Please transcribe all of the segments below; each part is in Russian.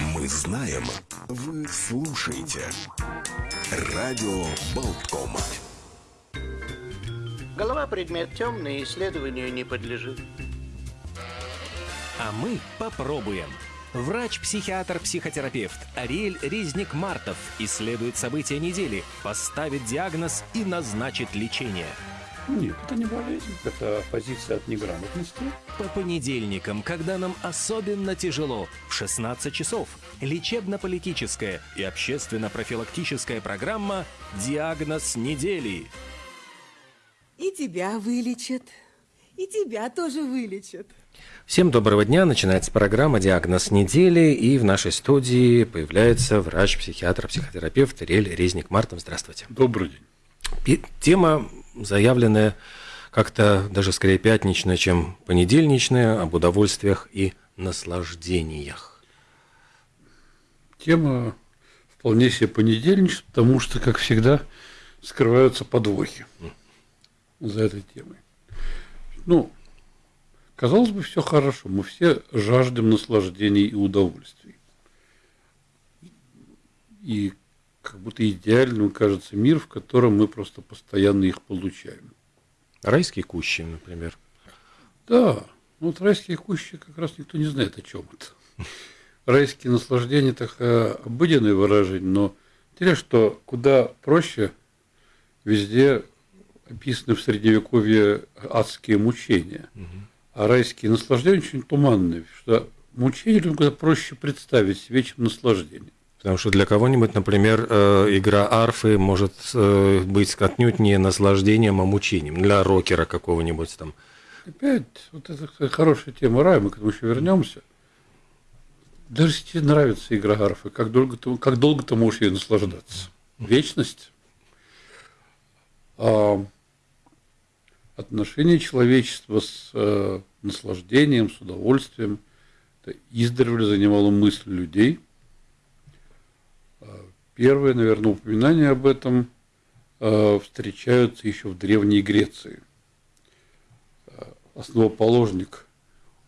Мы знаем, вы слушаете. Радио Болткома. Голова предмет темный, исследованию не подлежит. А мы попробуем. Врач-психиатр-психотерапевт Ариэль Резник-Мартов исследует события недели, поставит диагноз и назначит лечение. Нет, это не болезнь, это позиция от неграмотности. По понедельникам, когда нам особенно тяжело, в 16 часов, лечебно-политическая и общественно-профилактическая программа «Диагноз недели». И тебя вылечат, и тебя тоже вылечат. Всем доброго дня. Начинается программа «Диагноз недели». И в нашей студии появляется врач-психиатр, психотерапевт Рель Резник Мартов. Здравствуйте. Добрый день. Тема заявленная как-то даже скорее пятничная, чем понедельничная, об удовольствиях и наслаждениях. Тема вполне себе понедельничная, потому что, как всегда, скрываются подвохи за этой темой. Ну, казалось бы, все хорошо. Мы все жаждем наслаждений и удовольствий. И как будто идеальным кажется мир, в котором мы просто постоянно их получаем. Райские кущи, например. Да, ну вот райские кущи как раз никто не знает о чем это. Райские наслаждения такое обыденное выражение, но интересно, что куда проще везде описаны в средневековье адские мучения. А райские наслаждения очень туманные, что мучения людям куда проще представить себе, чем наслаждение. Потому что для кого-нибудь, например, э, игра арфы может э, быть отнюдь не наслаждением, а мучением. Для рокера какого-нибудь там. Опять, вот это кстати, хорошая тема рая, мы к этому еще вернемся. Даже если тебе нравится игра арфы, как долго ты, как долго ты можешь ей наслаждаться? Вечность. А отношение человечества с э, наслаждением, с удовольствием, это издревле занимало мысль людей. А Первое, наверное, упоминание об этом э, встречаются еще в Древней Греции. Э, Основоположник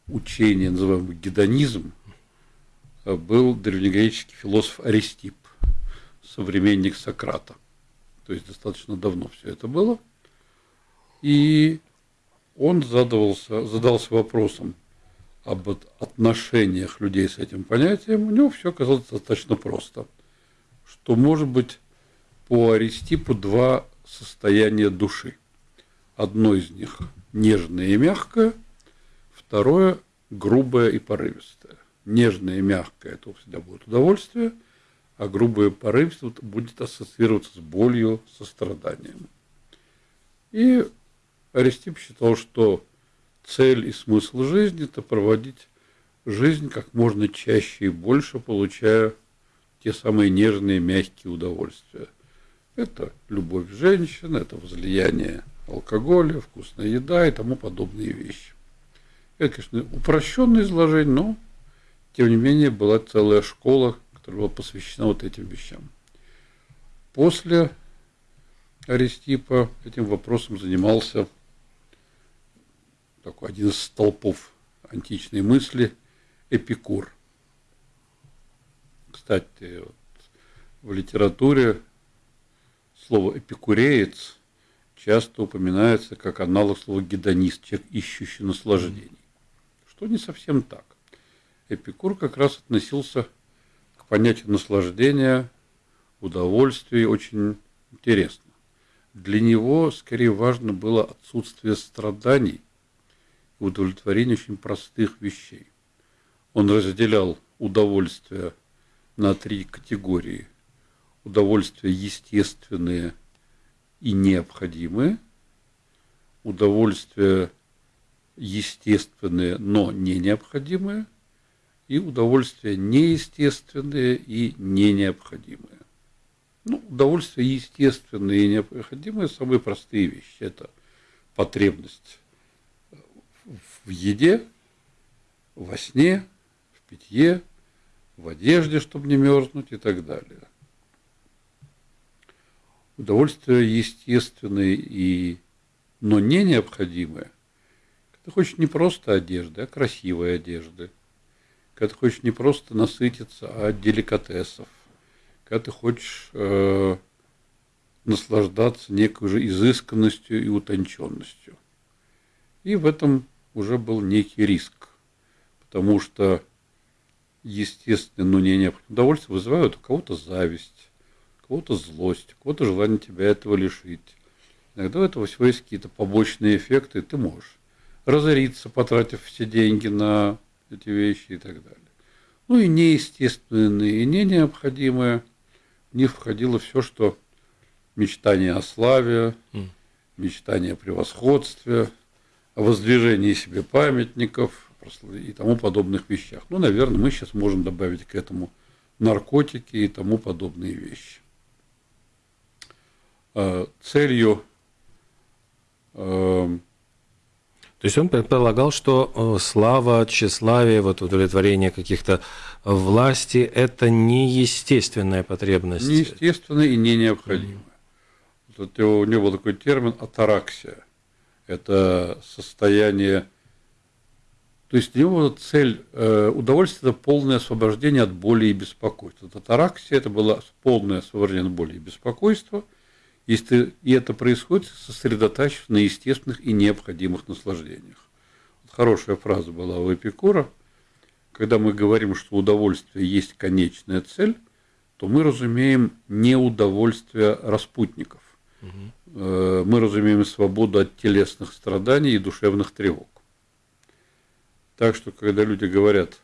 учения, называемого гедонизм, был древнегреческий философ Аристип, современник Сократа. То есть достаточно давно все это было. И он задавался, задался вопросом об от- отношениях людей с этим понятием. У него все оказалось достаточно просто. Что может быть по Аристипу два состояния души. Одно из них нежное и мягкое, второе грубое и порывистое. Нежное и мягкое – это всегда будет удовольствие, а грубое и порывистое будет ассоциироваться с болью, со страданием. И Аристип считал, что цель и смысл жизни – это проводить жизнь как можно чаще и больше, получая те самые нежные, мягкие удовольствия. Это любовь женщин, это возлияние алкоголя, вкусная еда и тому подобные вещи. Это, конечно, упрощенное изложение, но, тем не менее, была целая школа, которая была посвящена вот этим вещам. После Аристипа этим вопросом занимался такой один из столпов античной мысли Эпикур. Кстати, вот в литературе слово эпикуреец часто упоминается как аналог слова гедонист, человек, ищущий наслаждений. Что не совсем так. Эпикур как раз относился к понятию наслаждения, удовольствия очень интересно. Для него скорее важно было отсутствие страданий и удовлетворение очень простых вещей. Он разделял удовольствие на три категории. Удовольствия естественные и необходимые, удовольствия естественные, но не необходимые, и удовольствия неестественные и не необходимые. Ну, удовольствия естественные и необходимые самые простые вещи. Это потребность в еде, во сне, в питье, в одежде, чтобы не мерзнуть и так далее. Удовольствия естественные и но не необходимые. Ты хочешь не просто одежды, а красивой одежды, когда ты хочешь не просто насытиться, а деликатесов, когда ты хочешь э, наслаждаться некой уже изысканностью и утонченностью. И в этом уже был некий риск, потому что естественное, но не необходимое удовольствие вызывают у кого-то зависть, у кого-то злость, у кого-то желание тебя этого лишить. Иногда у этого всего есть какие-то побочные эффекты, ты можешь разориться, потратив все деньги на эти вещи и так далее. Ну и неестественные, и не необходимые. В них входило все, что мечтание о славе, мечтание о превосходстве, о воздвижении себе памятников и тому подобных вещах. Ну, наверное, мы сейчас можем добавить к этому наркотики и тому подобные вещи. А, целью эм, то есть он предполагал, что э, слава, тщеславие, вот удовлетворение каких-то власти – это неестественная потребность. Неестественная и не необходимая. Вот у него был такой термин атараксия. Это состояние, то есть у него цель э, удовольствие – это полное освобождение от боли и беспокойства. Атараксия – это было полное освобождение от боли и беспокойства – если и это происходит, сосредотачиваясь на естественных и необходимых наслаждениях. Вот хорошая фраза была у Эпикура. Когда мы говорим, что удовольствие есть конечная цель, то мы разумеем не удовольствие распутников. Угу. Мы разумеем свободу от телесных страданий и душевных тревог. Так что, когда люди говорят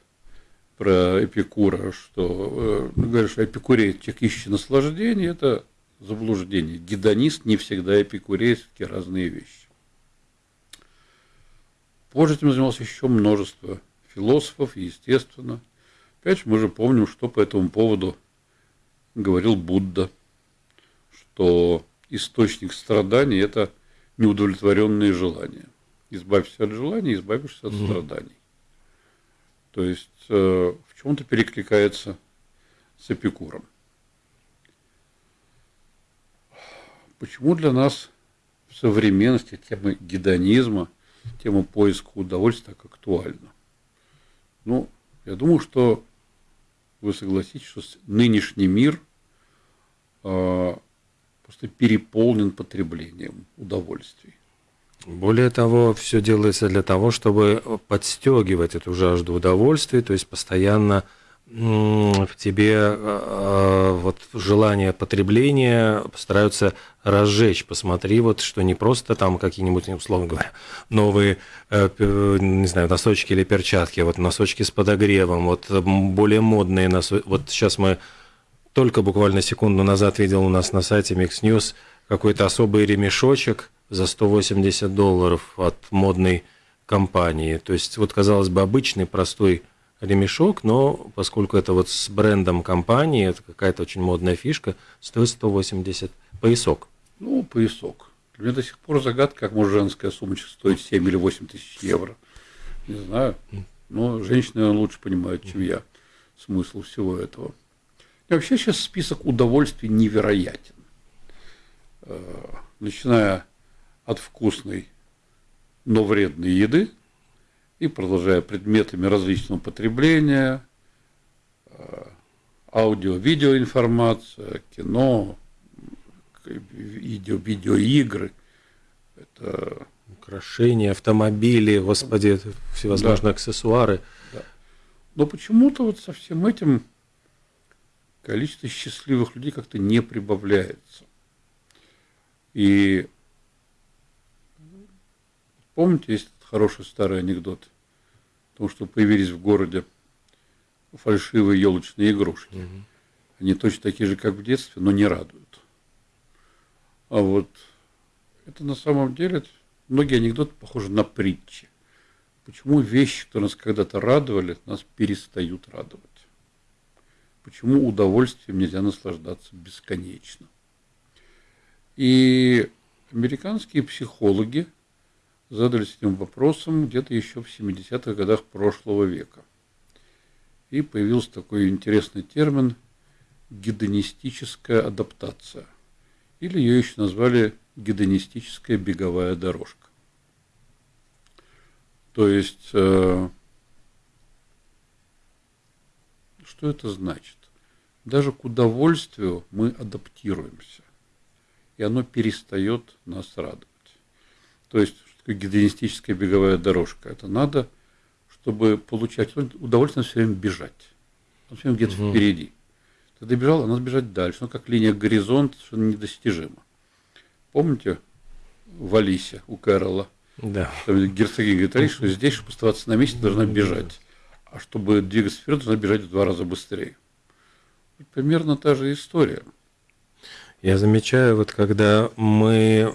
про Эпикура, что э, говорят, что Эпикурей ищет наслаждение, это заблуждение. Гедонист не всегда эпикурей, все разные вещи. Позже этим занималось еще множество философов, естественно. Опять же, мы же помним, что по этому поводу говорил Будда, что источник страданий – это неудовлетворенные желания. Избавься от желаний, избавишься от угу. страданий. То есть э, в чем-то перекликается с Эпикуром. Почему для нас в современности тема гедонизма, тема поиска удовольствия так актуальна? Ну, я думаю, что вы согласитесь, что нынешний мир э, просто переполнен потреблением удовольствий. Более того, все делается для того, чтобы подстегивать эту жажду удовольствия, то есть постоянно в тебе э, э, вот желание потребления постараются разжечь. Посмотри, вот что не просто там какие-нибудь, условно говоря, новые, э, не знаю, носочки или перчатки, вот носочки с подогревом, вот более модные носочки. Вот сейчас мы только буквально секунду назад видел у нас на сайте Mix News какой-то особый ремешочек за 180 долларов от модной компании. То есть, вот, казалось бы, обычный простой ремешок, но поскольку это вот с брендом компании, это какая-то очень модная фишка, стоит 180 поясок. Ну, поясок. Для меня до сих пор загадка, как может женская сумочка стоить 7 или 8 тысяч евро. Не знаю. Но женщины лучше понимают, чем я, смысл всего этого. И вообще сейчас список удовольствий невероятен. Э, начиная от вкусной, но вредной еды – и продолжая предметами различного потребления, э, аудио, видеоинформация, кино, видео, видеоигры. Это украшения, автомобили, господи, всевозможные да. аксессуары. Да. Но почему-то вот со всем этим количество счастливых людей как-то не прибавляется. И помните, есть хороший старый анекдот потому что появились в городе фальшивые елочные игрушки. Угу. Они точно такие же, как в детстве, но не радуют. А вот это на самом деле, многие анекдоты похожи на притчи. Почему вещи, которые нас когда-то радовали, нас перестают радовать? Почему удовольствием нельзя наслаждаться бесконечно? И американские психологи задались этим вопросом где-то еще в 70-х годах прошлого века. И появился такой интересный термин гедонистическая адаптация. Или ее еще назвали гедонистическая беговая дорожка. То есть э, Что это значит? Даже к удовольствию мы адаптируемся, и оно перестает нас радовать. То есть, гедонистическая беговая дорожка? Это надо, чтобы получать удовольствие, надо все время бежать. Он все время где-то угу. впереди. Ты добежал, а надо бежать дальше. Ну, как линия горизонта, совершенно недостижима. Помните в Алисе у Кэрола? Да. Там герцогиня говорит, что здесь, чтобы оставаться на месте, должна бежать. А чтобы двигаться вперед, должна бежать в два раза быстрее. Примерно та же история. Я замечаю, вот когда мы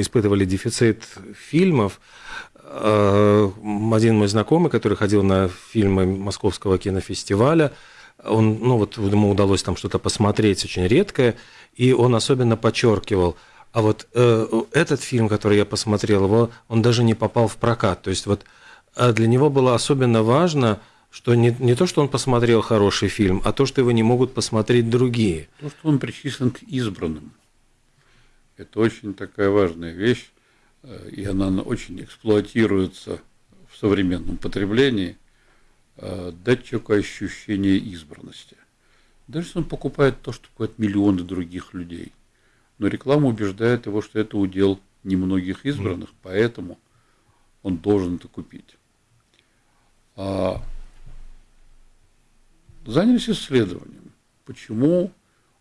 испытывали дефицит фильмов, э, один мой знакомый, который ходил на фильмы Московского кинофестиваля, он, ну вот ему удалось там что-то посмотреть очень редкое, и он особенно подчеркивал, а вот э, этот фильм, который я посмотрел, его, он даже не попал в прокат. То есть вот а для него было особенно важно, что не, не то, что он посмотрел хороший фильм, а то, что его не могут посмотреть другие. То, что он причислен к избранным. Это очень такая важная вещь, э, и она очень эксплуатируется в современном потреблении, э, дать человеку ощущение избранности. Даже если он покупает то, что покупают миллионы других людей. Но реклама убеждает его, что это удел немногих избранных, поэтому он должен это купить. А занялись исследованием, почему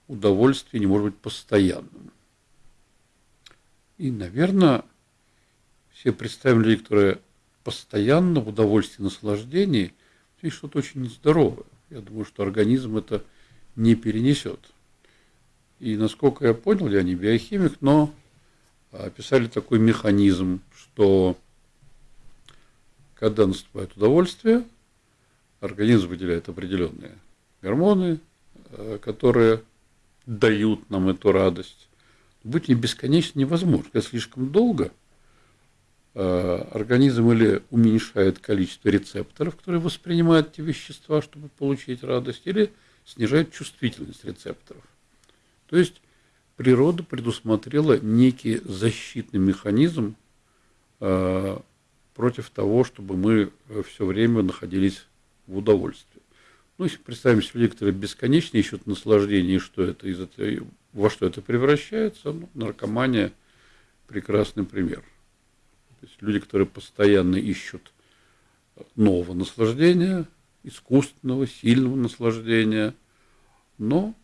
удовольствие не может быть постоянным. И, наверное, все представим людей, которые постоянно в удовольствии, наслаждении, есть что-то очень нездоровое. Я думаю, что организм это не перенесет. И насколько я понял, я не биохимик, но описали такой механизм, что когда наступает удовольствие, организм выделяет определенные гормоны, э, которые дают нам эту радость. Быть не бесконечно невозможно. Когда слишком долго, э, организм или уменьшает количество рецепторов, которые воспринимают эти вещества, чтобы получить радость, или снижает чувствительность рецепторов. То есть природа предусмотрела некий защитный механизм э, против того, чтобы мы все время находились в удовольствии. Ну, если представим себе людей, которые бесконечно ищут наслаждение, что это, из этого, во что это превращается, ну, наркомания – прекрасный пример. То есть люди, которые постоянно ищут нового наслаждения, искусственного, сильного наслаждения, но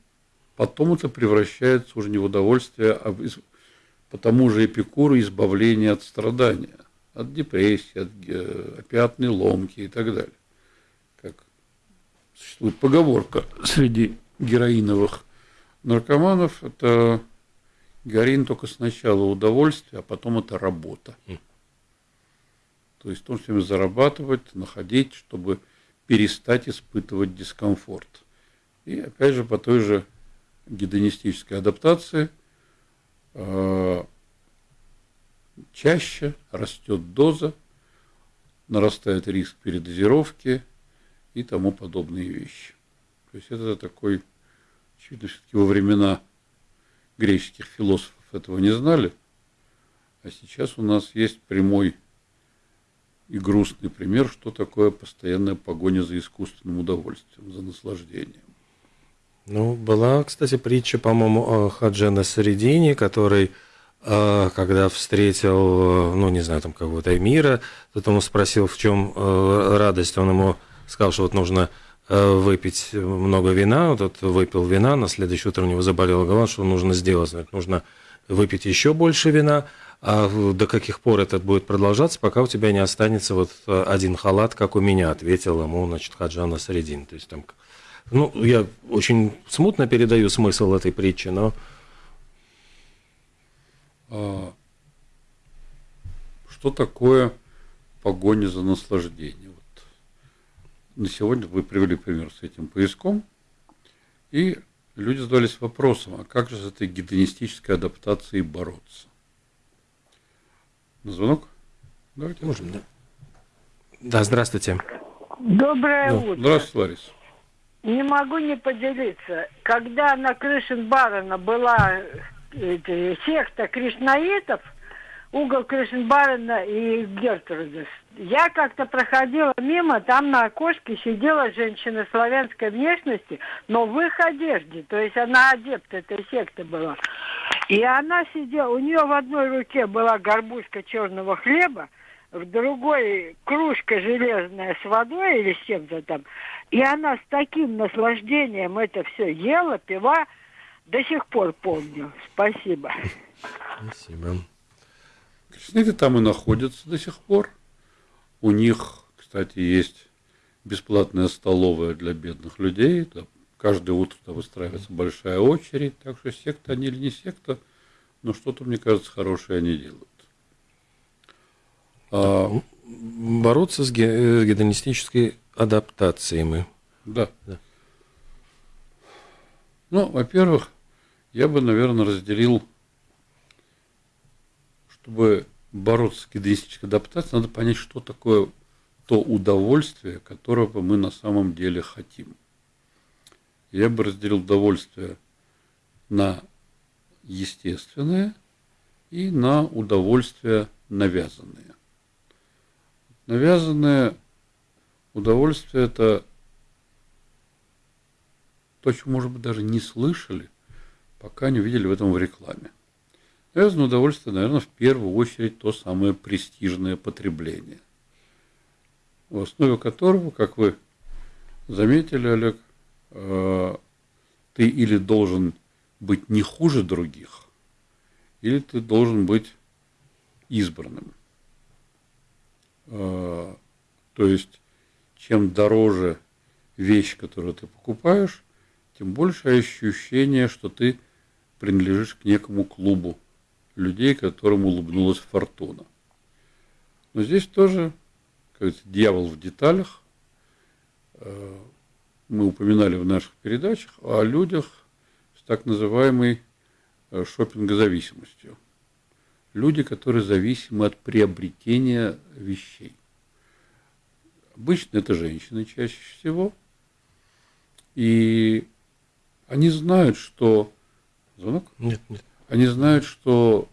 потом это превращается уже не в удовольствие, а по тому же эпикуру избавление от страдания от депрессии, от опиатной ломки и так далее. Существует поговорка среди героиновых наркоманов, это героин только сначала удовольствие, а потом это работа. То есть он все зарабатывать, находить, чтобы перестать испытывать дискомфорт. И опять же по той же гедонистической адаптации э, чаще, растет доза, нарастает риск передозировки и тому подобные вещи. То есть это такой, очевидно, все-таки во времена греческих философов этого не знали, а сейчас у нас есть прямой и грустный пример, что такое постоянная погоня за искусственным удовольствием, за наслаждением. Ну, была, кстати, притча, по-моему, Хаджана Средини, который а, когда встретил, ну, не знаю, там какого-то эмира, тот ему спросил, в чем э, радость, он ему сказал, что вот нужно э, выпить много вина, тот выпил вина, на следующее утро у него заболела голова, что нужно сделать, нужно выпить еще больше вина, а до каких пор это будет продолжаться, пока у тебя не останется вот э, один халат, как у меня, ответил ему, значит, Хаджана Средин. То есть там, ну, я очень смутно передаю смысл этой притчи, но а, что такое погоня за наслаждением? На сегодня вы привели пример с этим поиском, и люди задались вопросом, а как же с этой гедонистической адаптацией бороться? На звонок? Давайте. Можем, да. Да, здравствуйте. Доброе да. утро. Здравствуйте, Лариса. Не могу не поделиться. Когда на Крышин Барона была секта кришнаитов, угол Кришенбарена и Гертруда. Я как-то проходила мимо, там на окошке сидела женщина славянской внешности, но в их одежде, то есть она адепт этой секты была. И она сидела, у нее в одной руке была горбушка черного хлеба, в другой кружка железная с водой или с чем-то там. И она с таким наслаждением это все ела, пила, до сих пор помню. Спасибо. Спасибо. Кришнаиты там и находятся до сих пор. У них, кстати, есть бесплатная столовая для бедных людей. Там каждое утро там выстраивается большая очередь. Так что секта они или не секта, но что-то, мне кажется, хорошее они делают. А, Бороться с э, гедонистической адаптацией мы. да. Да. Ну, во-первых, я бы, наверное, разделил, чтобы бороться с гедонистической адаптацией, надо понять, что такое то удовольствие, которого мы на самом деле хотим. Я бы разделил удовольствие на естественное и на удовольствие навязанное. Навязанное удовольствие – это то, чего, может быть, даже не слышали, пока не увидели в этом в рекламе. Навязанное удовольствие, наверное, в первую очередь то самое престижное потребление, в основе которого, как вы заметили, Олег, э, ты или должен быть не хуже других, или ты должен быть избранным. Э, То есть, чем дороже вещь, которую ты покупаешь, тем больше ощущение, что ты принадлежишь к некому клубу людей, которым улыбнулась фортуна. Но здесь тоже, как говорится, дьявол в деталях. Э, Мы упоминали в наших передачах о людях с так называемой э, шопингозависимостью. Люди, которые зависимы от приобретения вещей. Обычно это женщины чаще всего. И они знают, что... Звонок? Нет, нет. Они знают, что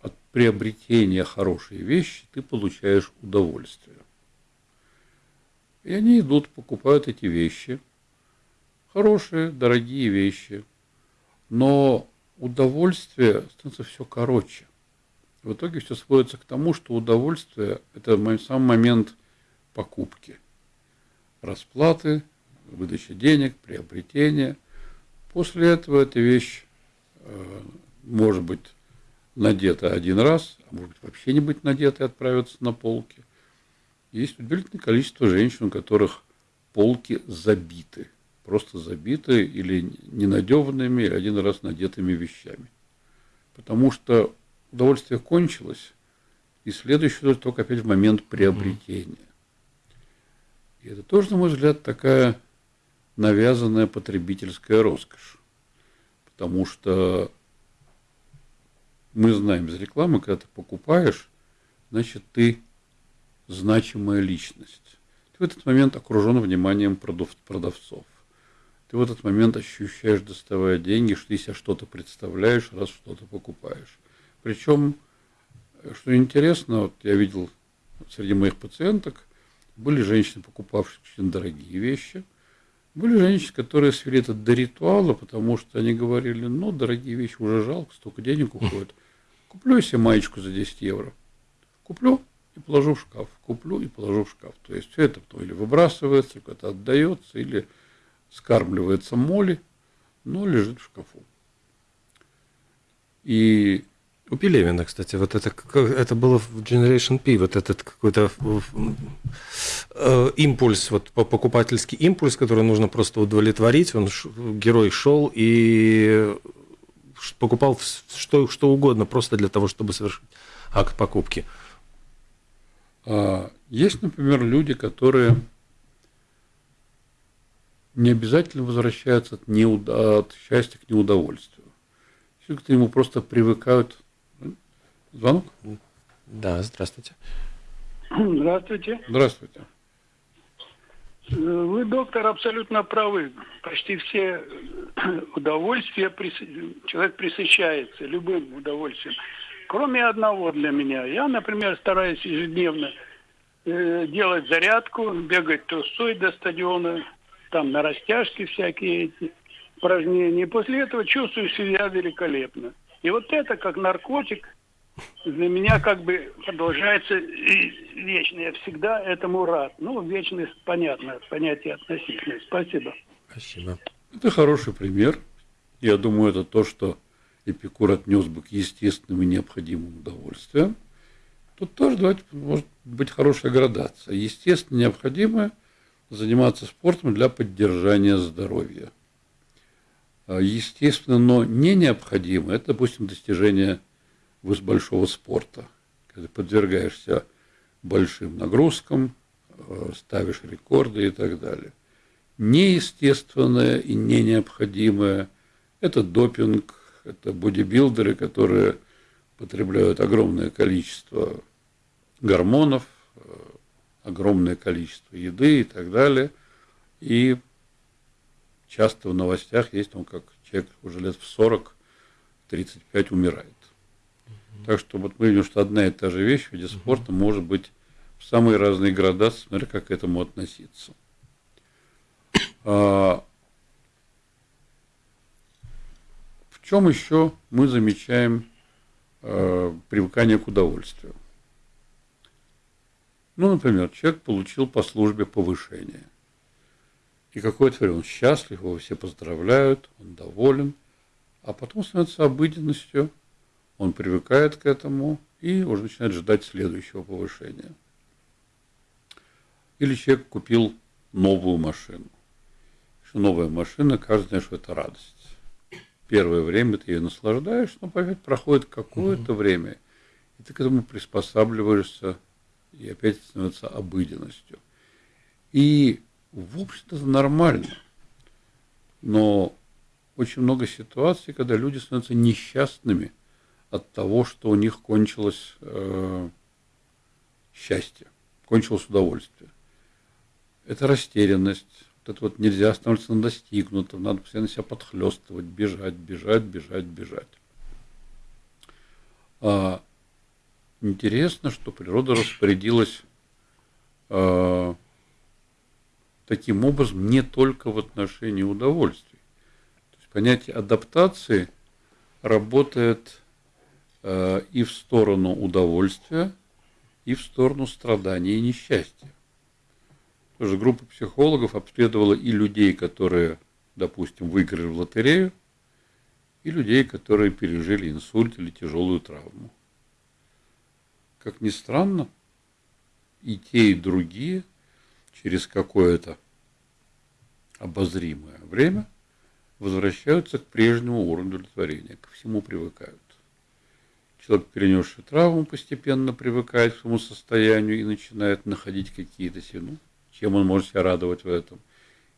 от приобретения хорошей вещи ты получаешь удовольствие. И они идут, покупают эти вещи. Хорошие, дорогие вещи. Но удовольствие становится все короче. В итоге все сводится к тому, что удовольствие – это сам момент покупки. Расплаты, выдача денег, приобретения. После этого эта вещь э, может быть надета один раз, а может быть вообще не быть надета и отправиться на полки. Есть удивительное количество женщин, у которых полки забиты, просто забиты или ненадеванными, или один раз надетыми вещами. Потому что удовольствие кончилось, и следующее только опять в момент приобретения. И это тоже, на мой взгляд, такая навязанная потребительская роскошь. Потому что мы знаем из рекламы, когда ты покупаешь, значит, ты значимая личность. Ты в этот момент окружен вниманием продав- продавцов. Ты в этот момент ощущаешь, доставая деньги, что ты себя что-то представляешь, раз что-то покупаешь. Причем, что интересно, вот я видел среди моих пациенток, были женщины, покупавшие очень дорогие вещи, были женщины, которые свели это до ритуала, потому что они говорили, ну, дорогие вещи уже жалко, столько денег уходит. Куплю себе маечку за 10 евро. Куплю и положу в шкаф. Куплю и положу в шкаф. То есть все это потом или выбрасывается, куда-то отдается, или скармливается моли, но лежит в шкафу. И У Пелевина, кстати, вот это, это было в Generation P, вот этот какой-то э, импульс, вот по- покупательский импульс, который нужно просто удовлетворить. Он, герой шел и покупал что, что угодно, просто для того, чтобы совершить акт покупки. А, Есть, например, люди, которые не обязательно возвращаются от, неуда- от счастья к неудовольствию. Люди к нему просто привыкают. Звонок? Да, здравствуйте. Здравствуйте. Здравствуйте. Э, Вы, доктор, абсолютно правы. Почти все э, удовольствия прис- человек присыщается любым удовольствием. кроме одного для меня. Я, например, стараюсь ежедневно э, делать зарядку, бегать трусой до стадиона, там на растяжке всякие эти упражнения. И после этого чувствую себя великолепно. И вот это, как наркотик, для меня как бы продолжается и вечно. Я всегда этому рад. Ну, вечность, понятно, понятие относительное. Спасибо. Спасибо. Это хороший пример. Я думаю, это то, что Эпикур отнес бы к естественным и необходимым удовольствиям. Тут тоже давайте, может быть хорошая градация. Естественно, необходимое заниматься спортом для поддержания здоровья. А естественно, но не необходимо, это, допустим, достижение большого спорта, когда подвергаешься большим нагрузкам, э, ставишь рекорды и так далее. Неестественное и не необходимое – это допинг, это бодибилдеры, которые потребляют огромное количество гормонов, э, огромное количество еды и так далее. И часто в новостях есть, он как человек уже лет в 40-35 умирает. Так что вот мы видим, что одна и та же вещь в виде спорта может быть в самые разные градации, смотря как к этому относиться. А, в чем еще мы замечаем а, привыкание к удовольствию? Ну, например, человек получил по службе повышение. И какое-то время он счастлив, его все поздравляют, он доволен, а потом становится обыденностью – он привыкает к этому и уже начинает ждать следующего повышения. Или человек купил новую машину. Что новая машина, каждый знает, что это радость. Первое время ты ее наслаждаешь, но опять проходит какое-то время, и ты к этому приспосабливаешься, и опять становится обыденностью. И, в общем-то, это нормально. Но очень много ситуаций, когда люди становятся несчастными – от того, что у них кончилось э, счастье, кончилось удовольствие. Это растерянность, вот это вот нельзя остановиться на достигнутом, надо постоянно себя подхлестывать, бежать, бежать, бежать, бежать. А, интересно, что природа распорядилась а, таким образом не только в отношении удовольствий. То есть понятие адаптации работает и в сторону удовольствия, и в сторону страдания и несчастья. Тоже группа психологов обследовала и людей, которые, допустим, выиграли в лотерею, и людей, которые пережили инсульт или тяжелую травму. Как ни странно, и те, и другие через какое-то обозримое время возвращаются к прежнему уровню удовлетворения, ко всему привыкают. Человек, перенесший травму, постепенно привыкает к своему состоянию и начинает находить какие-то ну, чем он может себя радовать в этом.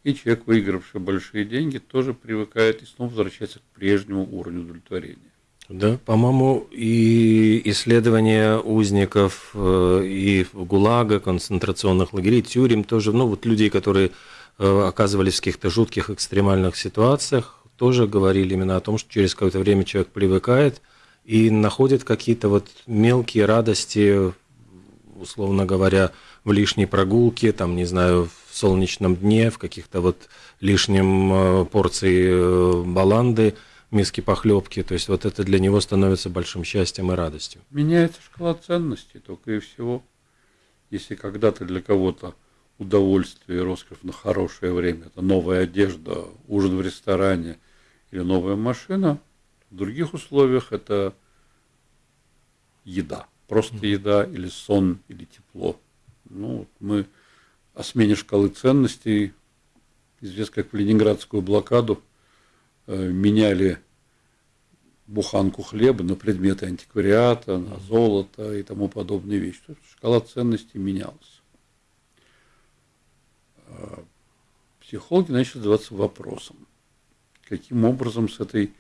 И человек, выигравший большие деньги, тоже привыкает и снова возвращается к прежнему уровню удовлетворения. Да, по-моему, и исследования узников э, и ГУЛАГа, концентрационных лагерей, тюрем тоже, ну вот людей, которые э, оказывались в каких-то жутких экстремальных ситуациях, тоже говорили именно о том, что через какое-то время человек привыкает – и находят какие-то вот мелкие радости, условно говоря, в лишней прогулке, там, не знаю, в солнечном дне, в каких-то вот лишнем э, порции э, баланды, миски похлебки. То есть вот это для него становится большим счастьем и радостью. Меняется шкала ценностей только и всего. Если когда-то для кого-то удовольствие и роскошь на хорошее время, это новая одежда, ужин в ресторане или новая машина – в других условиях это еда, просто еда или сон, или тепло. Ну, мы о смене шкалы ценностей, известно, как в Ленинградскую блокаду э, меняли буханку хлеба на предметы антиквариата, на золото и тому подобные вещи. То есть шкала ценностей менялась. А психологи начали задаваться вопросом, каким образом с этой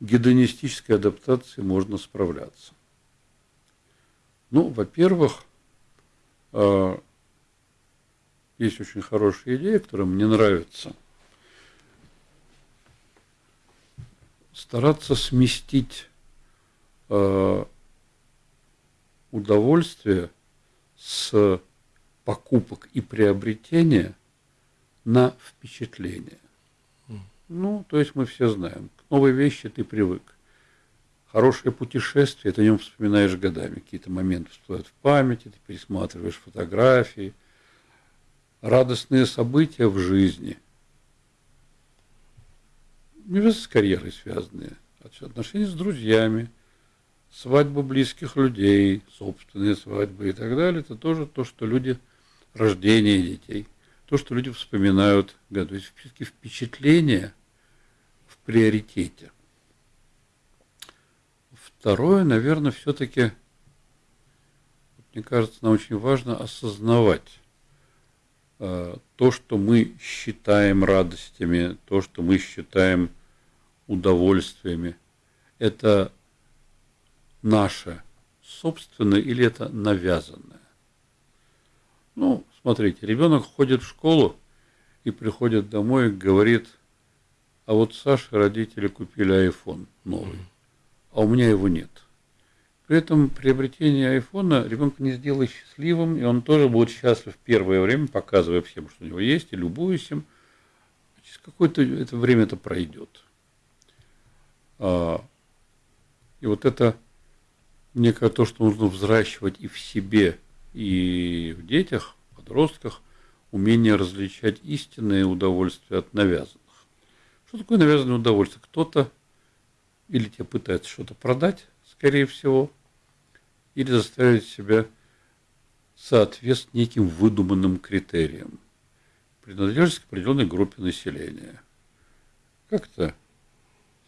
гедонистической адаптацией можно справляться? Ну, во-первых, э, есть очень хорошая идея, которая мне нравится. Стараться сместить э, удовольствие с покупок и приобретения на впечатление. Ну, то есть мы все знаем, к новой вещи ты привык. Хорошее путешествие, ты о нем вспоминаешь годами, какие-то моменты всплывают в памяти, ты пересматриваешь фотографии, радостные события в жизни, не с карьерой связанные, а отношения с друзьями, свадьбы близких людей, собственные свадьбы и так далее, это тоже то, что люди, рождение детей, то, что люди вспоминают, то есть впечатления приоритете. Второе, наверное, все-таки, мне кажется, нам очень важно осознавать э, то, что мы считаем радостями, то, что мы считаем удовольствиями. Это наше собственное или это навязанное? Ну, смотрите, ребенок ходит в школу и приходит домой и говорит, а вот Саше родители купили iPhone новый, а у меня его нет. При этом приобретение айфона ребенка не сделает счастливым, и он тоже будет счастлив первое время, показывая всем, что у него есть, и любуясь им. Через какое-то это время это пройдет. А, и вот это некое то, что нужно взращивать и в себе, и в детях, подростках, умение различать истинное удовольствие от навязанных. Что такое навязанное удовольствие? Кто-то или тебе пытается что-то продать, скорее всего, или заставить себя соответствовать неким выдуманным критериям. Принадлежность к определенной группе населения. Как-то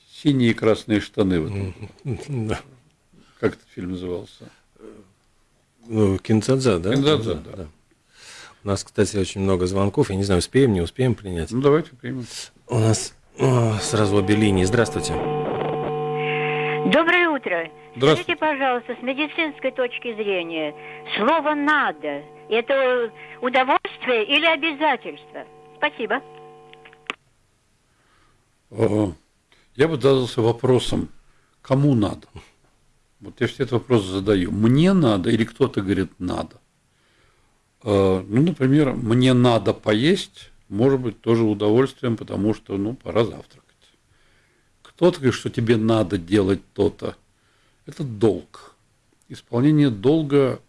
синие и красные штаны в этом. Да. Как этот фильм назывался? Ну, Кинцадза, да? Кинцадза, да. да. У нас, кстати, очень много звонков. Я не знаю, успеем, не успеем принять. Ну, давайте примем. У нас о, сразу обе линии. Здравствуйте. Доброе утро. Скажите, пожалуйста, с медицинской точки зрения, слово «надо» – это удовольствие или обязательство? Спасибо. Я бы задался вопросом, кому надо? Вот я все этот вопрос задаю. Мне надо или кто-то говорит надо? Э, ну, например, мне надо поесть, может быть, тоже удовольствием, потому что, ну, пора завтракать. Кто-то говорит, что тебе надо делать то-то. Это долг. Исполнение долга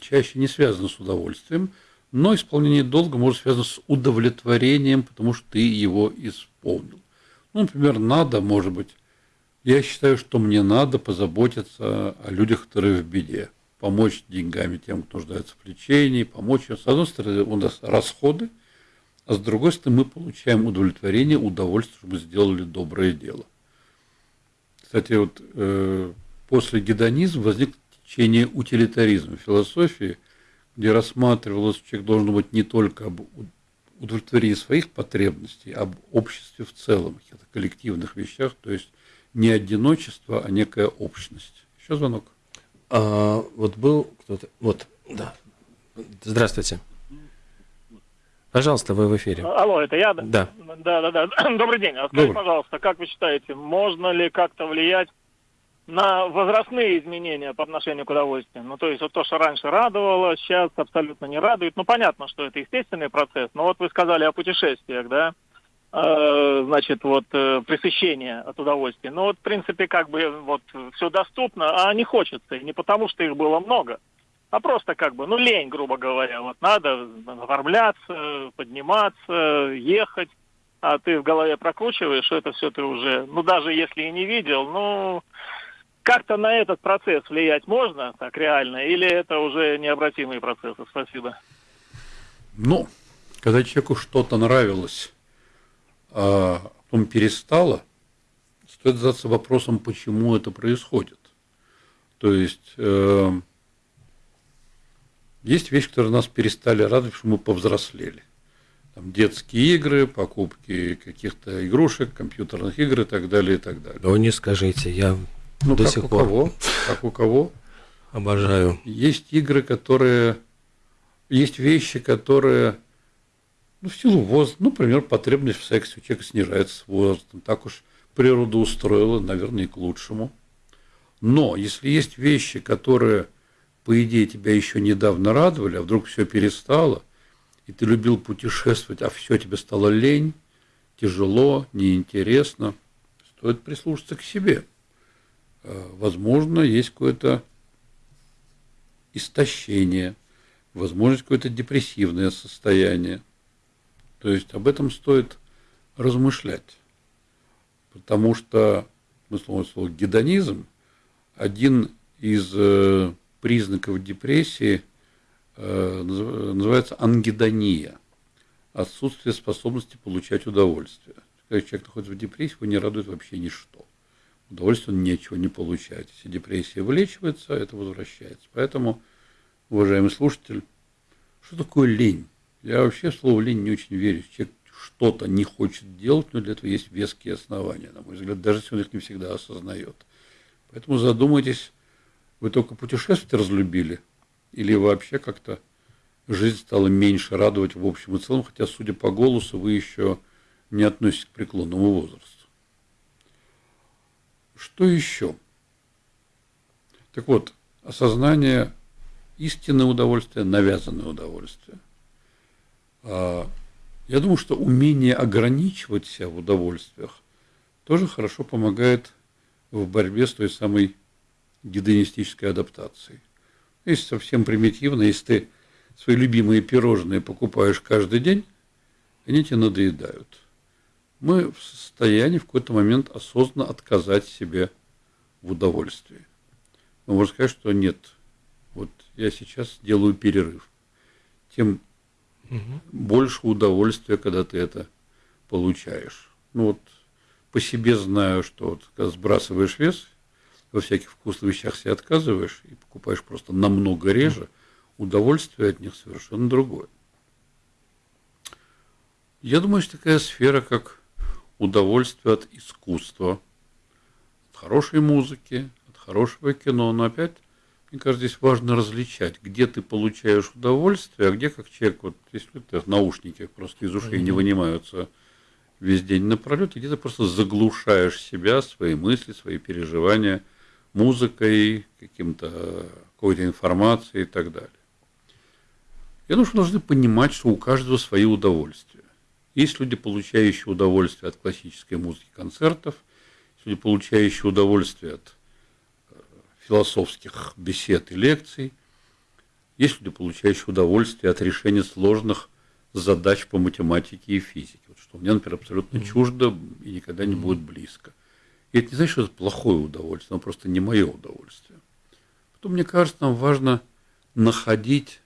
чаще не связано с удовольствием, но исполнение долга может связано с удовлетворением, потому что ты его исполнил. Ну, например, надо, может быть, я считаю, что мне надо позаботиться о людях, которые в беде, помочь деньгами тем, кто нуждается в лечении, помочь. С одной стороны, у нас расходы, а с другой стороны, мы получаем удовлетворение, удовольствие, что мы сделали доброе дело. Кстати, вот э, после гедонизма возник течение утилитаризма философии, где рассматривалось, что человек должен быть не только об удовлетворении своих потребностей, а об обществе в целом, каких-то коллективных вещах, то есть не одиночество, а некая общность. Еще звонок. А, вот был кто-то. Вот, да. Здравствуйте. Пожалуйста, вы в эфире. Алло, это я? Да. Да, да, да. Добрый день. А скажите, пожалуйста, как вы считаете, можно ли как-то влиять на возрастные изменения по отношению к удовольствию? Ну, то есть вот то, что раньше радовало, сейчас абсолютно не радует. Ну, понятно, что это естественный процесс, но вот вы сказали о путешествиях, да? Э, значит, вот э, пресыщение от удовольствия. Но вот, в принципе, как бы вот все доступно, а не хочется. И не потому, что их было много, а просто как бы, ну, лень, грубо говоря. Вот надо оформляться, подниматься, ехать, а ты в голове прокручиваешь, это все ты уже, ну, даже если и не видел, ну, как-то на этот процесс влиять можно так реально, или это уже необратимые процессы? Спасибо. Ну, когда человеку что-то нравилось, а потом перестало, стоит задаться вопросом, почему это происходит. То есть э, есть вещи, которые нас перестали радовать, что мы повзрослели. Там детские игры, покупки каких-то игрушек, компьютерных игр и так далее, и так далее. Ну, не скажите, я ну, до как сих у пор кого, как у кого. Обожаю. Есть игры, которые... Есть вещи, которые ну, в силу возраста, ну, например, потребность в сексе у человека снижается с возрастом. Так уж природа устроила, наверное, и к лучшему. Но если есть вещи, которые, по идее, тебя еще недавно радовали, а вдруг все перестало, и ты любил путешествовать, а все тебе стало лень, тяжело, неинтересно, стоит прислушаться к себе. Э, возможно, есть какое-то истощение, возможно, какое-то депрессивное состояние. То есть об этом стоит размышлять. Потому что, мы слово, слово гедонизм, один из э, признаков депрессии э, называется ангедония, отсутствие способности получать удовольствие. Когда человек находится в депрессии, его не радует вообще ничто. Удовольствие он ничего не получает. Если депрессия вылечивается, это возвращается. Поэтому, уважаемый слушатель, что такое лень? Я вообще в слово лень не очень верю. Человек что-то не хочет делать, но для этого есть веские основания, на мой взгляд, даже если он их не всегда осознает. Поэтому задумайтесь, вы только путешествовать разлюбили или вообще как-то жизнь стала меньше радовать в общем и целом, хотя, судя по голосу, вы еще не относитесь к преклонному возрасту. Что еще? Так вот, осознание истинное удовольствие, навязанное удовольствие. А, я думаю, что умение ограничивать себя в удовольствиях тоже хорошо помогает в борьбе с той самой гедонистической адаптацией. Если совсем примитивно, если ты свои любимые пирожные покупаешь каждый день, они тебе надоедают. Мы в состоянии в какой-то момент осознанно отказать себе в удовольствии. Мы можем сказать, что нет, вот я сейчас делаю перерыв. Тем угу. больше удовольствия, когда ты это получаешь. Ну вот по себе знаю, что вот, когда сбрасываешь вес, во всяких вкусных вещах себе отказываешь и покупаешь просто намного реже, удовольствие от них совершенно другое. Я думаю, что такая сфера, как удовольствие от искусства, от хорошей музыки, от хорошего кино, но опять, мне кажется, здесь важно различать, где ты получаешь удовольствие, а где как человек, вот если ты наушники просто из ушей не вынимаются весь день напролет, и где ты просто заглушаешь себя, свои мысли, свои переживания музыкой, каким-то какой-то информацией и так далее. Я думаю, что должны понимать, что у каждого свои удовольствия. Есть люди, получающие удовольствие от классической музыки, концертов, есть люди, получающие удовольствие от философских бесед и лекций, есть люди, получающие удовольствие от решения сложных задач по математике и физике, вот что мне, например, абсолютно чуждо и никогда не будет близко. И это не значит, что это плохое удовольствие, оно просто не мое удовольствие. Потом, мне кажется, нам важно находить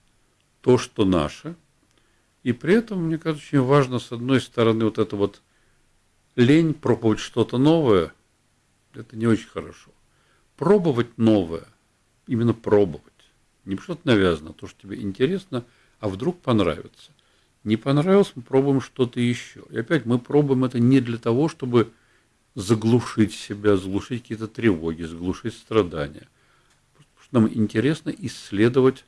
то, что наше, и при этом, мне кажется, очень важно, с одной стороны, вот это вот лень пробовать что-то новое, это не очень хорошо. Пробовать новое, именно пробовать. Не что-то навязано, а то, что тебе интересно, а вдруг понравится не понравилось, мы пробуем что-то еще. И опять мы пробуем это не для того, чтобы заглушить себя, заглушить какие-то тревоги, заглушить страдания. Потому что нам интересно исследовать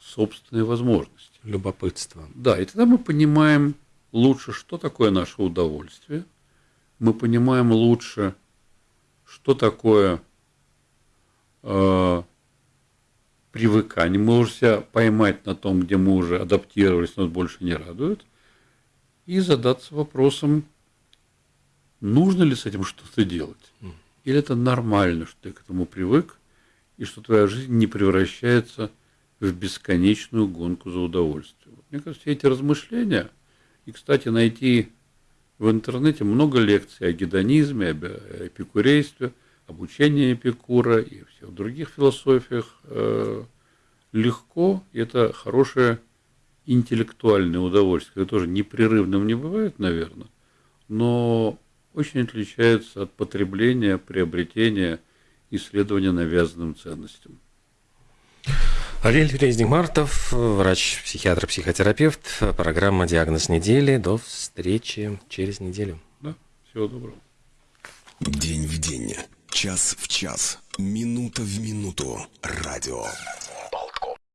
собственные возможности. Любопытство. Да, и тогда мы понимаем лучше, что такое наше удовольствие. Мы понимаем лучше, что такое э, привыкание. Мы можем себя поймать на том, где мы уже адаптировались, нас больше не радует, и задаться вопросом, нужно ли с этим что-то делать. Или это нормально, что ты к этому привык, и что твоя жизнь не превращается в бесконечную гонку за удовольствием. Мне кажется, все эти размышления, и, кстати, найти в интернете много лекций о гедонизме, об эпикурействе – обучение Эпикура и всех других философиях э, легко, это хорошее интеллектуальное удовольствие, тоже непрерывным не бывает, наверное, но очень отличается от потребления, приобретения, исследования навязанным ценностям. Ариэль Резник-Мартов, врач-психиатр, психотерапевт. Программа «Диагноз недели». До встречи через неделю. Да, всего доброго. День в день. Час в час, минута в минуту. Радио.